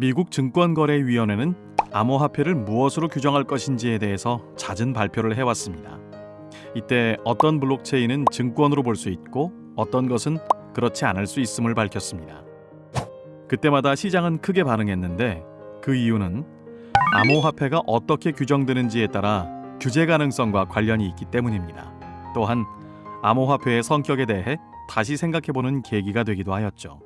미국 증권거래위원회는 암호화폐를 무엇으로 규정할 것인지에 대해서 잦은 발표를 해왔습니다. 이때 어떤 블록체인은 증권으로 볼 수 있고 어떤 것은 그렇지 않을 수 있음을 밝혔습니다. 그때마다 시장은 크게 반응했는데 그 이유는 암호화폐가 어떻게 규정되는지에 따라 규제 가능성과 관련이 있기 때문입니다. 또한 암호화폐의 성격에 대해 다시 생각해보는 계기가 되기도 하였죠.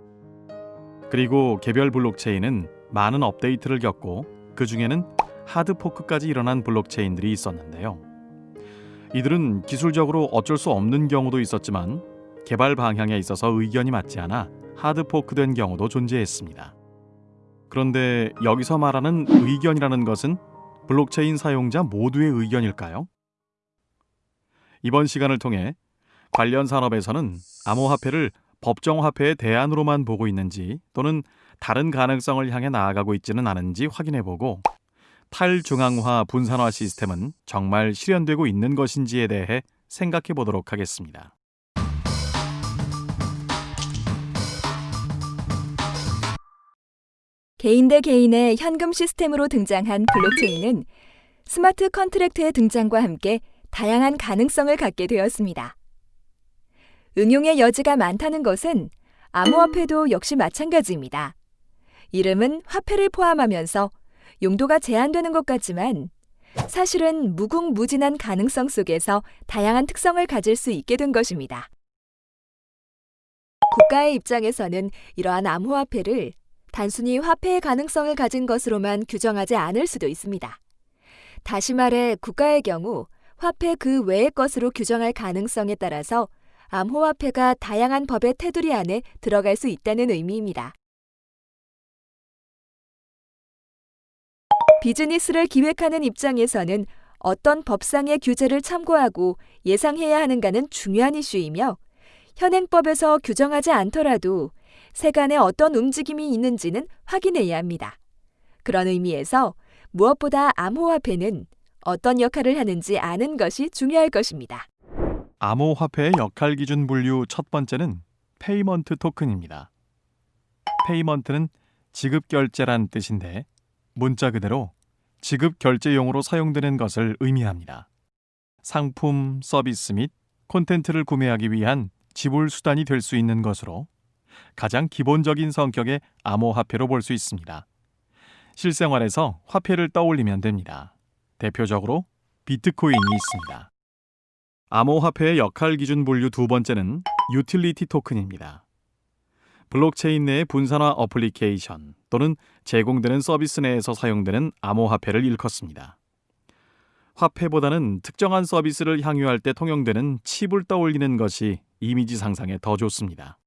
그리고 개별 블록체인은 많은 업데이트를 겪고 그 중에는 하드포크까지 일어난 블록체인들이 있었는데요. 이들은 기술적으로 어쩔 수 없는 경우도 있었지만 개발 방향에 있어서 의견이 맞지 않아 하드포크된 경우도 존재했습니다. 그런데 여기서 말하는 의견이라는 것은 블록체인 사용자 모두의 의견일까요? 이번 시간을 통해 관련 산업에서는 암호화폐를 법정화폐의 대안으로만 보고 있는지 또는 다른 가능성을 향해 나아가고 있지는 않은지 확인해보고 탈중앙화 분산화 시스템은 정말 실현되고 있는 것인지에 대해 생각해 보도록 하겠습니다. 개인 대 개인의 현금 시스템으로 등장한 블록체인은 스마트 컨트랙트의 등장과 함께 다양한 가능성을 갖게 되었습니다. 응용의 여지가 많다는 것은 암호화폐도 역시 마찬가지입니다. 이름은 화폐를 포함하면서 용도가 제한되는 것 같지만 사실은 무궁무진한 가능성 속에서 다양한 특성을 가질 수 있게 된 것입니다. 국가의 입장에서는 이러한 암호화폐를 단순히 화폐의 가능성을 가진 것으로만 규정하지 않을 수도 있습니다. 다시 말해 국가의 경우 화폐 그 외의 것으로 규정할 가능성에 따라서 암호화폐가 다양한 법의 테두리 안에 들어갈 수 있다는 의미입니다. 비즈니스를 기획하는 입장에서는 어떤 법상의 규제를 참고하고 예상해야 하는가는 중요한 이슈이며 현행법에서 규정하지 않더라도 세간에 어떤 움직임이 있는지는 확인해야 합니다. 그런 의미에서 무엇보다 암호화폐는 어떤 역할을 하는지 아는 것이 중요할 것입니다. 암호화폐의 역할 기준 분류 첫 번째는 payment token입니다. payment는 지급 결제란 뜻인데 문자 그대로 지급 결제용으로 사용되는 것을 의미합니다. 상품, 서비스 및 콘텐츠를 구매하기 위한 지불 수단이 될 수 있는 것으로 가장 기본적인 성격의 암호화폐로 볼 수 있습니다. 실생활에서 화폐를 떠올리면 됩니다. 대표적으로 비트코인이 있습니다. 암호화폐의 역할 기준 분류 두 번째는 utility token입니다. 블록체인 내의 분산화 어플리케이션 또는 제공되는 서비스 내에서 사용되는 암호화폐를 일컫습니다. 화폐보다는 특정한 서비스를 향유할 때 통용되는 칩을 떠올리는 것이 이미지 상상에 더 좋습니다.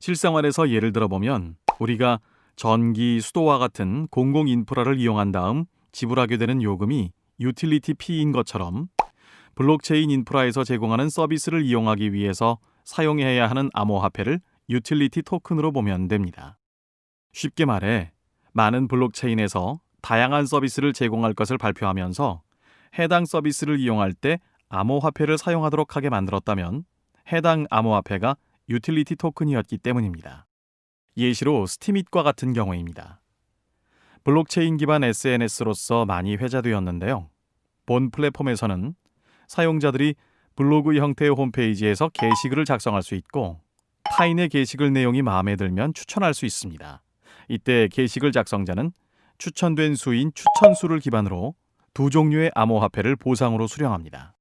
실생활에서 예를 들어보면 우리가 전기, 수도와 같은 공공 인프라를 이용한 다음 지불하게 되는 요금이 utility fee인 것처럼 블록체인 인프라에서 제공하는 서비스를 이용하기 위해서 사용해야 하는 암호화폐를 utility token으로 보면 됩니다. 쉽게 말해 많은 블록체인에서 다양한 서비스를 제공할 것을 발표하면서 해당 서비스를 이용할 때 암호화폐를 사용하도록 하게 만들었다면 해당 암호화폐가 utility token이었기 때문입니다. 예시로 Steemit과 같은 경우입니다. 블록체인 기반 SNS로서 많이 회자되었는데요. 본 플랫폼에서는 사용자들이 블로그 형태의 홈페이지에서 게시글을 작성할 수 있고 타인의 게시글 내용이 마음에 들면 추천할 수 있습니다. 이때 게시글 작성자는 추천된 수인 추천수를 기반으로 두 종류의 암호화폐를 보상으로 수령합니다.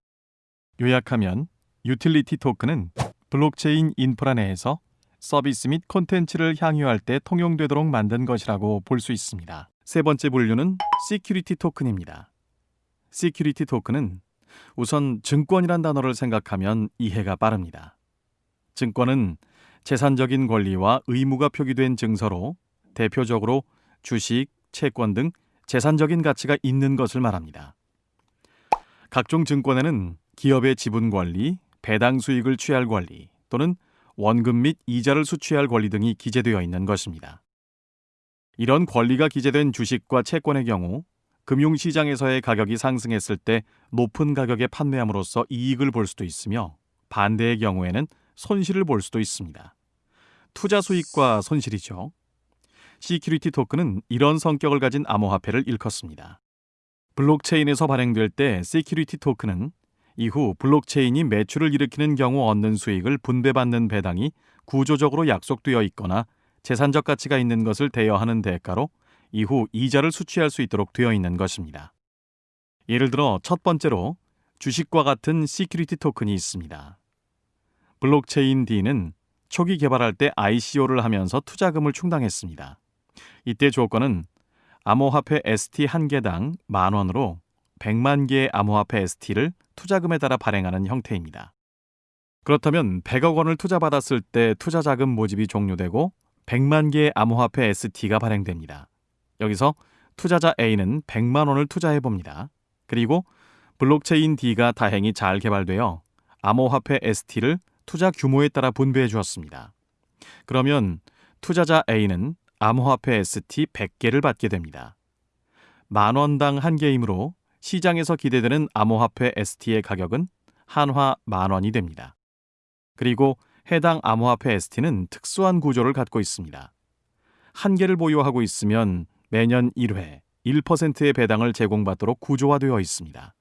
요약하면 utility token은 블록체인 인프라 내에서 서비스 및 콘텐츠를 향유할 때 통용되도록 만든 것이라고 볼 수 있습니다. 세 번째 분류는 security token입니다. security token은 우선 증권이란 단어를 생각하면 이해가 빠릅니다. 증권은 재산적인 권리와 의무가 표기된 증서로 대표적으로 주식, 채권 등 재산적인 가치가 있는 것을 말합니다. 각종 증권에는 기업의 지분 권리, 배당 수익을 취할 권리 또는 원금 및 이자를 수취할 권리 등이 기재되어 있는 것입니다. 이런 권리가 기재된 주식과 채권의 경우 금융시장에서의 가격이 상승했을 때 높은 가격에 판매함으로써 이익을 볼 수도 있으며 반대의 경우에는 손실을 볼 수도 있습니다. 투자 수익과 손실이죠. security token은 이런 성격을 가진 암호화폐를 일컫습니다. 블록체인에서 발행될 때 security token은 이후 블록체인이 매출을 일으키는 경우 얻는 수익을 분배받는 배당이 구조적으로 약속되어 있거나 재산적 가치가 있는 것을 대여하는 대가로 이후 이자를 수취할 수 있도록 되어 있는 것입니다. 예를 들어 첫 번째로 주식과 같은 security token이 있습니다. 블록체인 D는 초기 개발할 때 ICO를 하면서 투자금을 충당했습니다. 이때 조건은 암호화폐 ST 한 개당 만 원으로 100만 개의 암호화폐 ST를 투자금에 따라 발행하는 형태입니다. 그렇다면 100억 원을 투자받았을 때 투자 자금 모집이 종료되고 100만 개의 암호화폐 ST가 발행됩니다. 여기서 투자자 A는 100만 원을 투자해 봅니다. 그리고 블록체인 D가 다행히 잘 개발되어 암호화폐 ST를 투자 규모에 따라 분배해 주었습니다. 그러면 투자자 A는 암호화폐 ST 100개를 받게 됩니다. 만 원당 한 개이므로 시장에서 기대되는 암호화폐 ST의 가격은 한화 만 원이 됩니다. 그리고 해당 암호화폐 ST는 특수한 구조를 갖고 있습니다. 한 개를 보유하고 있으면 매년 1회 1%의 배당을 제공받도록 구조화되어 있습니다.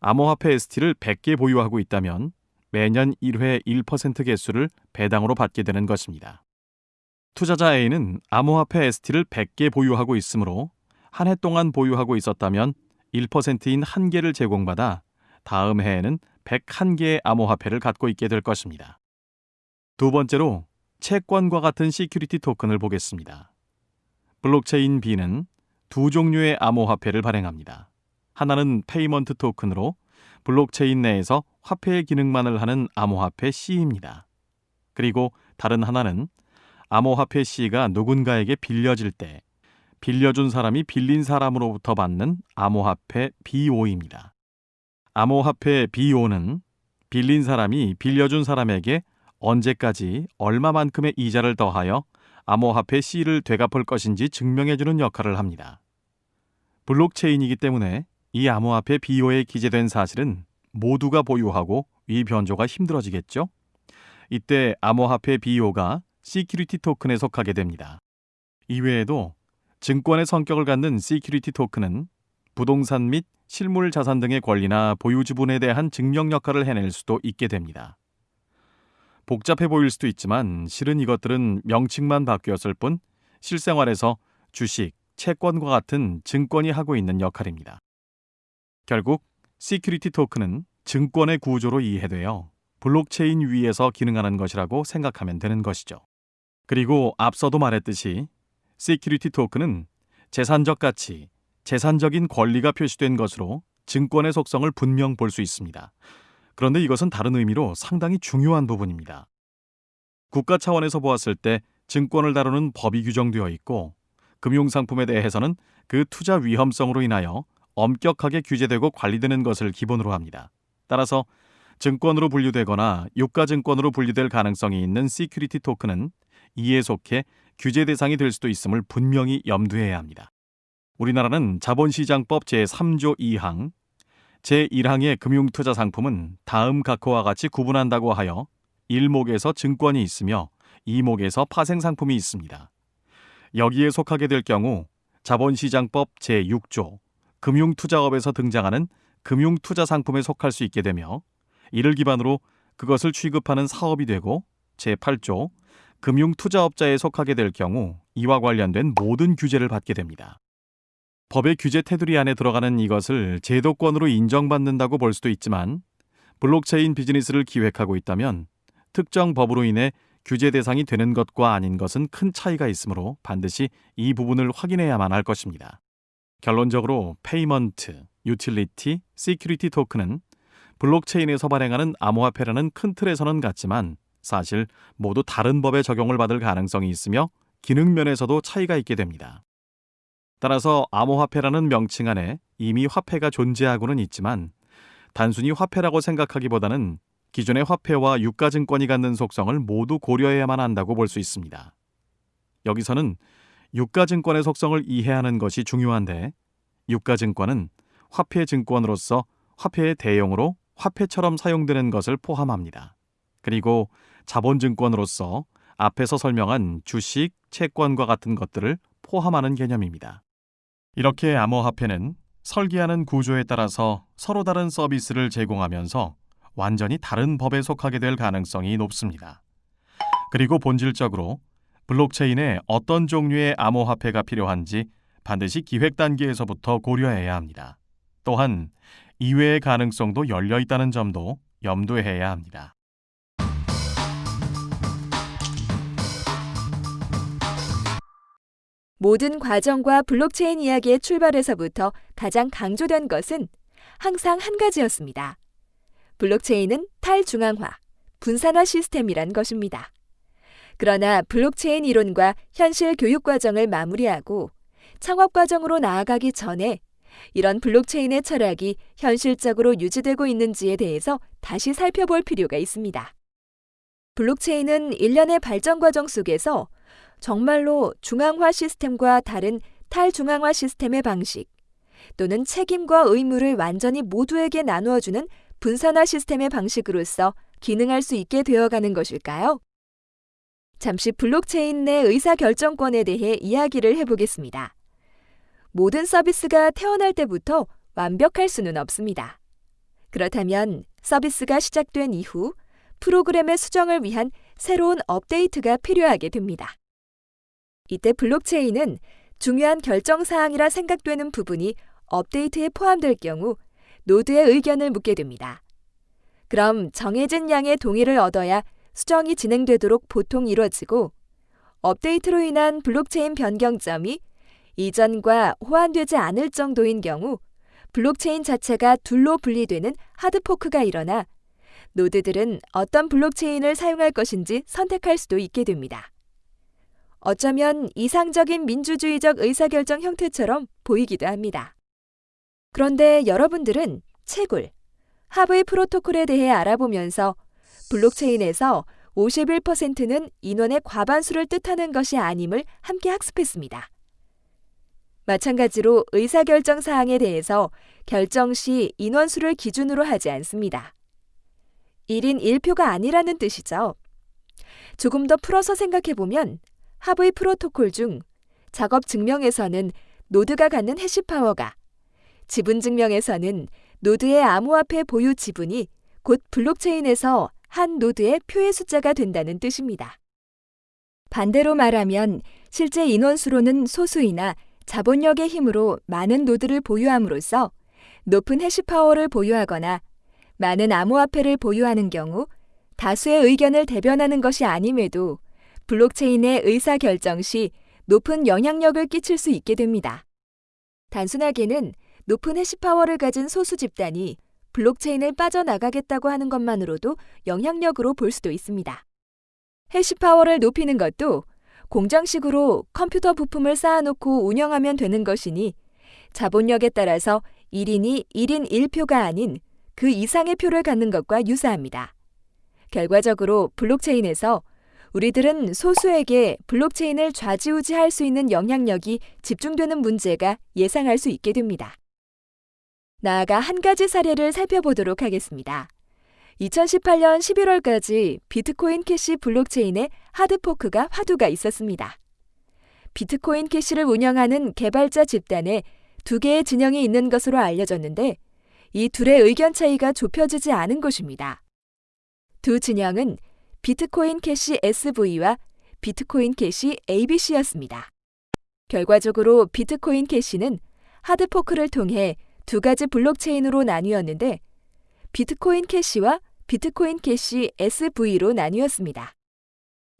암호화폐 ST를 100개 보유하고 있다면 매년 1회 1% 개수를 배당으로 받게 되는 것입니다. 투자자 A는 암호화폐 ST를 100개 보유하고 있으므로 한 해 동안 보유하고 있었다면 1%인 한 개를 제공받아 다음 해에는 101개의 암호화폐를 갖고 있게 될 것입니다. 두 번째로 채권과 같은 security token을 보겠습니다. 블록체인 B는 두 종류의 암호화폐를 발행합니다. 하나는 payment token으로 블록체인 내에서 화폐의 기능만을 하는 암호화폐 C입니다. 그리고 다른 하나는 암호화폐 C가 누군가에게 빌려질 때 빌려준 사람이 빌린 사람으로부터 받는 암호화폐 BO입니다. 암호화폐 BO는 빌린 사람이 빌려준 사람에게 언제까지 얼마만큼의 이자를 더하여 암호화폐 C를 되갚을 것인지 증명해주는 역할을 합니다. 블록체인이기 때문에 이 암호화폐 BO에 기재된 사실은 모두가 보유하고 위 변조가 힘들어지겠죠? 이때 암호화폐 BO가 security token에 속하게 됩니다. 이외에도 증권의 성격을 갖는 security token은 부동산 및 실물 자산 등의 권리나 보유 지분에 대한 증명 역할을 해낼 수도 있게 됩니다. 복잡해 보일 수도 있지만 실은 이것들은 명칭만 바뀌었을 뿐 실생활에서 주식, 채권과 같은 증권이 하고 있는 역할입니다. 결국 security token은 증권의 구조로 이해되어 블록체인 위에서 기능하는 것이라고 생각하면 되는 것이죠. 그리고 앞서도 말했듯이 security token은 재산적 가치, 재산적인 권리가 표시된 것으로 증권의 속성을 분명 볼 수 있습니다. 그런데 이것은 다른 의미로 상당히 중요한 부분입니다. 국가 차원에서 보았을 때 증권을 다루는 법이 규정되어 있고 금융상품에 대해서는 그 투자 위험성으로 인하여 엄격하게 규제되고 관리되는 것을 기본으로 합니다. 따라서 증권으로 분류되거나 유가증권으로 분류될 가능성이 있는 security token은 이에 속해 규제 대상이 될 수도 있음을 분명히 염두해야 합니다. 우리나라는 자본시장법 제3조 2항 제1항의 금융투자 상품은 다음 각호와 같이 구분한다고 하여 1목에서 증권이 있으며 2목에서 파생상품이 있습니다. 여기에 속하게 될 경우 자본시장법 제6조 금융투자업에서 등장하는 금융투자 상품에 속할 수 있게 되며 이를 기반으로 그것을 취급하는 사업이 되고 제8조 금융투자업자에 속하게 될 경우 이와 관련된 모든 규제를 받게 됩니다. 법의 규제 테두리 안에 들어가는 이것을 제도권으로 인정받는다고 볼 수도 있지만 블록체인 비즈니스를 기획하고 있다면 특정 법으로 인해 규제 대상이 되는 것과 아닌 것은 큰 차이가 있으므로 반드시 이 부분을 확인해야만 할 것입니다. 결론적으로 payment, utility, security token은 블록체인에서 발행하는 암호화폐라는 큰 틀에서는 같지만 사실 모두 다른 법에 적용을 받을 가능성이 있으며 기능 면에서도 차이가 있게 됩니다. 따라서 암호화폐라는 명칭 안에 이미 화폐가 존재하고는 있지만 단순히 화폐라고 생각하기보다는 기존의 화폐와 유가증권이 갖는 속성을 모두 고려해야만 한다고 볼 수 있습니다. 여기서는 유가증권의 속성을 이해하는 것이 중요한데 유가증권은 화폐 증권으로서 화폐의 대용으로 화폐처럼 사용되는 것을 포함합니다. 그리고 자본증권으로서 앞에서 설명한 주식, 채권과 같은 것들을 포함하는 개념입니다. 이렇게 암호화폐는 설계하는 구조에 따라서 서로 다른 서비스를 제공하면서 완전히 다른 법에 속하게 될 가능성이 높습니다. 그리고 본질적으로 블록체인에 어떤 종류의 암호화폐가 필요한지 반드시 기획 단계에서부터 고려해야 합니다. 또한 이외의 가능성도 열려 있다는 점도 염두해야 합니다. 모든 과정과 블록체인 이야기의 출발에서부터 가장 강조된 것은 항상 한 가지였습니다. 블록체인은 탈중앙화, 분산화 시스템이란 것입니다. 그러나 블록체인 이론과 현실 교육 과정을 마무리하고 창업 과정으로 나아가기 전에 이런 블록체인의 철학이 현실적으로 유지되고 있는지에 대해서 다시 살펴볼 필요가 있습니다. 블록체인은 일련의 발전 과정 속에서 정말로 중앙화 시스템과 다른 탈중앙화 시스템의 방식 또는 책임과 의무를 완전히 모두에게 나누어주는 분산화 시스템의 방식으로서 기능할 수 있게 되어가는 것일까요? 잠시 블록체인 내 의사결정권에 대해 이야기를 해보겠습니다. 모든 서비스가 태어날 때부터 완벽할 수는 없습니다. 그렇다면 서비스가 시작된 이후 프로그램의 수정을 위한 새로운 업데이트가 필요하게 됩니다. 이때 블록체인은 중요한 결정 사항이라 생각되는 부분이 업데이트에 포함될 경우 노드의 의견을 묻게 됩니다. 그럼 정해진 양의 동의를 얻어야 수정이 진행되도록 보통 이루어지고 업데이트로 인한 블록체인 변경점이 이전과 호환되지 않을 정도인 경우 블록체인 자체가 둘로 분리되는 hard fork가 일어나 노드들은 어떤 블록체인을 사용할 것인지 선택할 수도 있게 됩니다. 어쩌면 이상적인 민주주의적 의사결정 형태처럼 보이기도 합니다. 그런데 여러분들은 채굴, 하브의 프로토콜에 대해 알아보면서 블록체인에서 51%는 인원의 과반수를 뜻하는 것이 아님을 함께 학습했습니다. 마찬가지로 의사결정 사항에 대해서 결정 시 인원수를 기준으로 하지 않습니다. 1인 1표가 아니라는 뜻이죠. 조금 더 풀어서 생각해보면 하브의 프로토콜 중 작업 증명에서는 노드가 갖는 hash power가 지분 증명에서는 노드의 암호화폐 보유 지분이 곧 블록체인에서 한 노드의 표의 숫자가 된다는 뜻입니다. 반대로 말하면 실제 인원수로는 소수이나 자본력의 힘으로 많은 노드를 보유함으로써 높은 hash power를 보유하거나 많은 암호화폐를 보유하는 경우 다수의 의견을 대변하는 것이 아님에도 블록체인의 의사결정 시 높은 영향력을 끼칠 수 있게 됩니다. 단순하게는 높은 해시파워를 가진 소수 집단이 블록체인을 빠져나가겠다고 하는 것만으로도 영향력으로 볼 수도 있습니다. 해시 파워를 높이는 것도 공정식으로 컴퓨터 부품을 쌓아놓고 운영하면 되는 것이니 자본력에 따라서 1인이 1인 1표가 아닌 그 이상의 표를 갖는 것과 유사합니다. 결과적으로 블록체인에서 우리들은 소수에게 블록체인을 좌지우지할 수 있는 영향력이 집중되는 문제가 예상할 수 있게 됩니다. 나아가 한 가지 사례를 살펴보도록 하겠습니다. 2018년 11월까지 비트코인 캐시 블록체인의 hard fork가 화두가 있었습니다. 비트코인 캐시를 운영하는 개발자 집단에 두 개의 진영이 있는 것으로 알려졌는데 이 둘의 의견 차이가 좁혀지지 않은 것입니다. 두 진영은 비트코인 캐시 SV와 비트코인 캐시 ABC였습니다. 결과적으로 비트코인 캐시는 hard fork를 통해 두 가지 블록체인으로 나뉘었는데 비트코인 캐시와 비트코인 캐시 SV로 나뉘었습니다.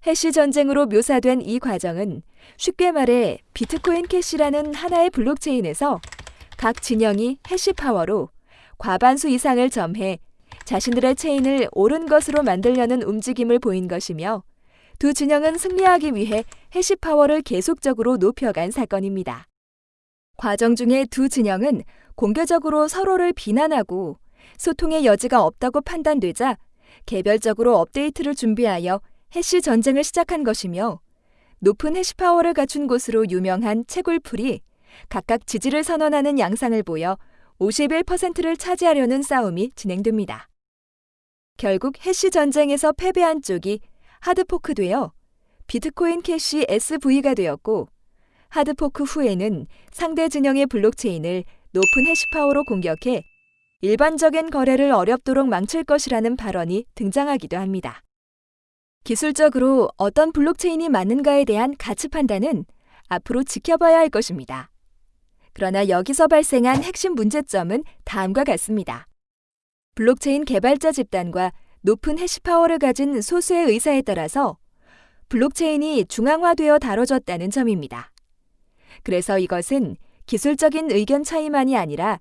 해시 전쟁으로 묘사된 이 과정은 쉽게 말해 비트코인 캐시라는 하나의 블록체인에서 각 진영이 해시 파워로 과반수 이상을 점해 자신들의 체인을 옳은 것으로 만들려는 움직임을 보인 것이며 두 진영은 승리하기 위해 해시 파워를 계속적으로 높여간 사건입니다. 과정 중에 두 진영은 공개적으로 서로를 비난하고 소통의 여지가 없다고 판단되자 개별적으로 업데이트를 준비하여 해시 전쟁을 시작한 것이며 높은 해시 파워를 갖춘 곳으로 유명한 채굴풀이 각각 지지를 선언하는 양상을 보여 51%를 차지하려는 싸움이 진행됩니다. 결국 해시 전쟁에서 패배한 쪽이 hard fork되어 비트코인 캐시 SV가 되었고 hard fork 후에는 상대 진영의 블록체인을 높은 해시파워로 공격해 일반적인 거래를 어렵도록 망칠 것이라는 발언이 등장하기도 합니다. 기술적으로 어떤 블록체인이 맞는가에 대한 가치 판단은 앞으로 지켜봐야 할 것입니다. 그러나 여기서 발생한 핵심 문제점은 다음과 같습니다. 블록체인 개발자 집단과 높은 해시파워를 가진 소수의 의사에 따라서 블록체인이 중앙화되어 다뤄졌다는 점입니다. 그래서 이것은 기술적인 의견 차이만이 아니라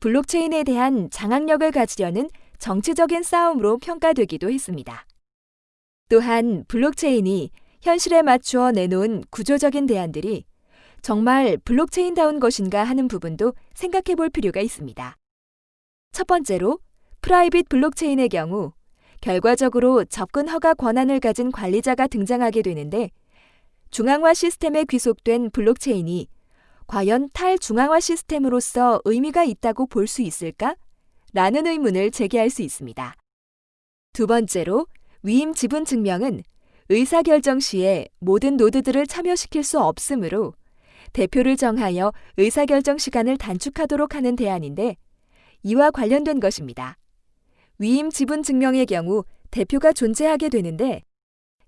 블록체인에 대한 장악력을 가지려는 정치적인 싸움으로 평가되기도 했습니다. 또한 블록체인이 현실에 맞추어 내놓은 구조적인 대안들이 정말 블록체인다운 것인가 하는 부분도 생각해 볼 필요가 있습니다. 첫 번째로 private 블록체인의 경우 결과적으로 접근 허가 권한을 가진 관리자가 등장하게 되는데 중앙화 시스템에 귀속된 블록체인이 과연 탈중앙화 시스템으로서 의미가 있다고 볼 수 있을까? 라는 의문을 제기할 수 있습니다. 두 번째로 위임 지분 증명은 의사결정 시에 모든 노드들을 참여시킬 수 없으므로 대표를 정하여 의사결정 시간을 단축하도록 하는 대안인데 이와 관련된 것입니다. 위임 지분 증명의 경우 대표가 존재하게 되는데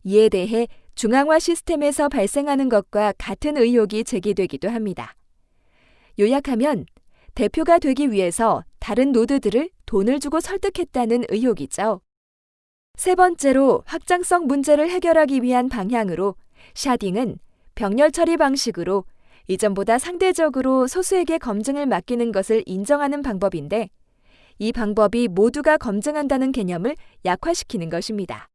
이에 대해 중앙화 시스템에서 발생하는 것과 같은 의혹이 제기되기도 합니다. 요약하면 대표가 되기 위해서 다른 노드들을 돈을 주고 설득했다는 의혹이죠. 세 번째로 확장성 문제를 해결하기 위한 방향으로 샤딩은 병렬 처리 방식으로 이전보다 상대적으로 소수에게 검증을 맡기는 것을 인정하는 방법인데 이 방법이 모두가 검증한다는 개념을 약화시키는 것입니다.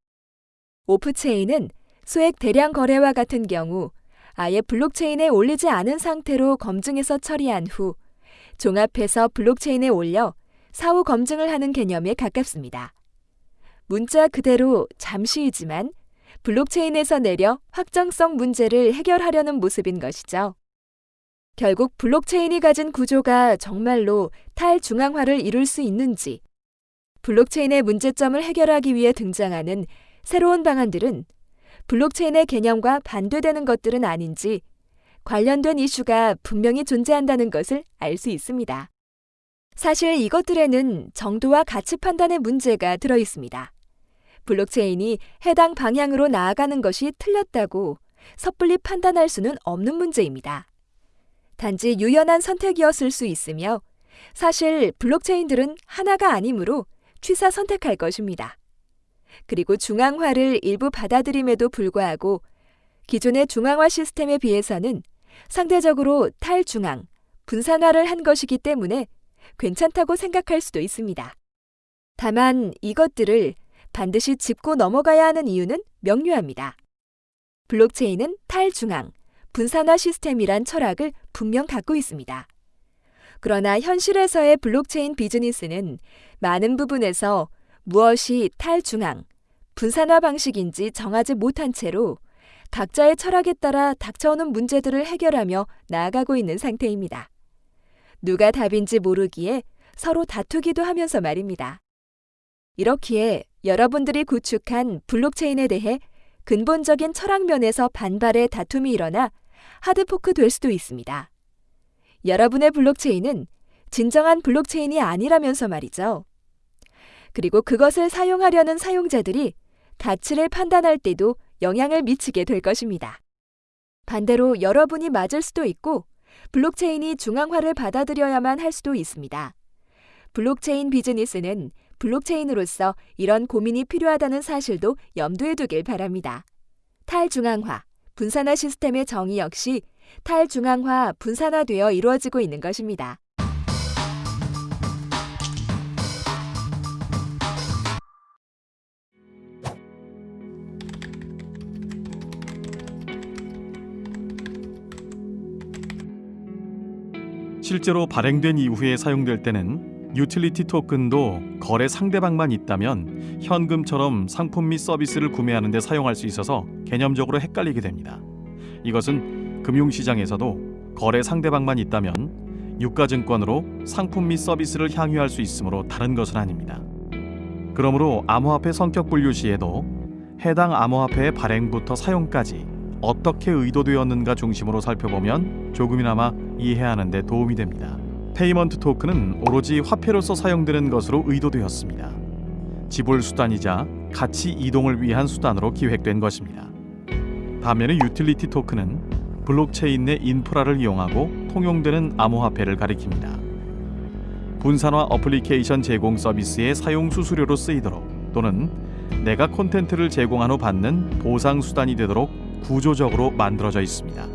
오프체인은 소액 대량 거래와 같은 경우 아예 블록체인에 올리지 않은 상태로 검증해서 처리한 후 종합해서 블록체인에 올려 사후 검증을 하는 개념에 가깝습니다. 문자 그대로 잠시이지만 블록체인에서 내려 확정성 문제를 해결하려는 모습인 것이죠. 결국 블록체인이 가진 구조가 정말로 탈중앙화를 이룰 수 있는지, 블록체인의 문제점을 해결하기 위해 등장하는 새로운 방안들은 블록체인의 개념과 반대되는 것들은 아닌지 관련된 이슈가 분명히 존재한다는 것을 알 수 있습니다. 사실 이것들에는 정도와 가치 판단의 문제가 들어 있습니다. 블록체인이 해당 방향으로 나아가는 것이 틀렸다고 섣불리 판단할 수는 없는 문제입니다. 단지 유연한 선택이었을 수 있으며 사실 블록체인들은 하나가 아니므로 취사 선택할 것입니다. 그리고 중앙화를 일부 받아들임에도 불구하고 기존의 중앙화 시스템에 비해서는 상대적으로 탈중앙, 분산화를 한 것이기 때문에 괜찮다고 생각할 수도 있습니다. 다만 이것들을 반드시 짚고 넘어가야 하는 이유는 명료합니다. 블록체인은 탈중앙, 분산화 시스템이란 철학을 분명 갖고 있습니다. 그러나 현실에서의 블록체인 비즈니스는 많은 부분에서 무엇이 탈중앙, 분산화 방식인지 정하지 못한 채로 각자의 철학에 따라 닥쳐오는 문제들을 해결하며 나아가고 있는 상태입니다. 누가 답인지 모르기에 서로 다투기도 하면서 말입니다. 이렇기에 여러분들이 구축한 블록체인에 대해 근본적인 철학 면에서 반발의 다툼이 일어나 hard fork 될 수도 있습니다. 여러분의 블록체인은 진정한 블록체인이 아니라면서 말이죠. 그리고 그것을 사용하려는 사용자들이 가치를 판단할 때도 영향을 미치게 될 것입니다. 반대로 여러분이 맞을 수도 있고 블록체인이 중앙화를 받아들여야만 할 수도 있습니다. 블록체인 비즈니스는 블록체인으로서 이런 고민이 필요하다는 사실도 염두에 두길 바랍니다. 탈중앙화, 분산화 시스템의 정의 역시 탈중앙화, 분산화되어 이루어지고 있는 것입니다. 실제로 발행된 이후에 사용될 때는 유틸리티 토큰도 거래 상대방만 있다면 현금처럼 상품 및 서비스를 구매하는 데 사용할 수 있어서 개념적으로 헷갈리게 됩니다. 이것은 금융시장에서도 거래 상대방만 있다면 유가증권으로 상품 및 서비스를 향유할 수 있으므로 다른 것은 아닙니다. 그러므로 암호화폐 성격 분류 시에도 해당 암호화폐의 발행부터 사용까지 어떻게 의도되었는가 중심으로 살펴보면 조금이나마 이해하는 데 도움이 됩니다. payment 토큰은 오로지 화폐로서 사용되는 것으로 의도되었습니다. 지불 수단이자 가치 이동을 위한 수단으로 기획된 것입니다. 반면에 utility 토큰은 블록체인 내 인프라를 이용하고 통용되는 암호화폐를 가리킵니다. 분산화 어플리케이션 제공 서비스의 사용 수수료로 쓰이도록 또는 내가 콘텐츠를 제공한 후 받는 보상 수단이 되도록 구조적으로 만들어져 있습니다.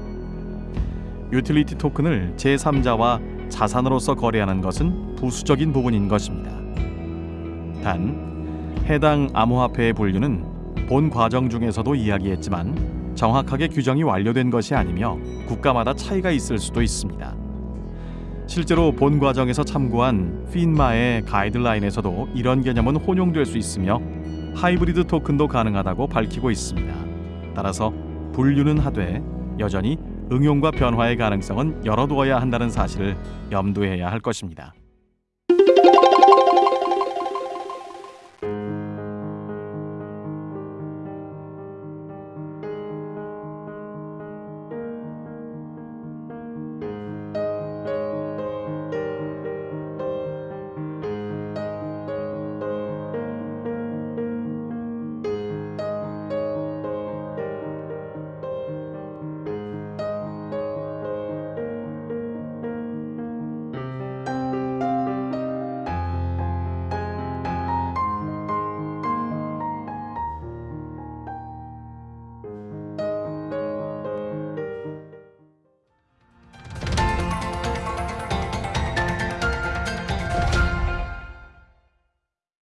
utility 토큰을 제3자와 자산으로서 거래하는 것은 부수적인 부분인 것입니다. 단 해당 암호화폐의 분류는 본 과정 중에서도 이야기했지만 정확하게 규정이 완료된 것이 아니며 국가마다 차이가 있을 수도 있습니다. 실제로 본 과정에서 참고한 핀마의 가이드라인에서도 이런 개념은 혼용될 수 있으며 하이브리드 토큰도 가능하다고 밝히고 있습니다. 따라서 분류는 하되 여전히 응용과 변화의 가능성은 열어두어야 한다는 사실을 염두해야 할 것입니다.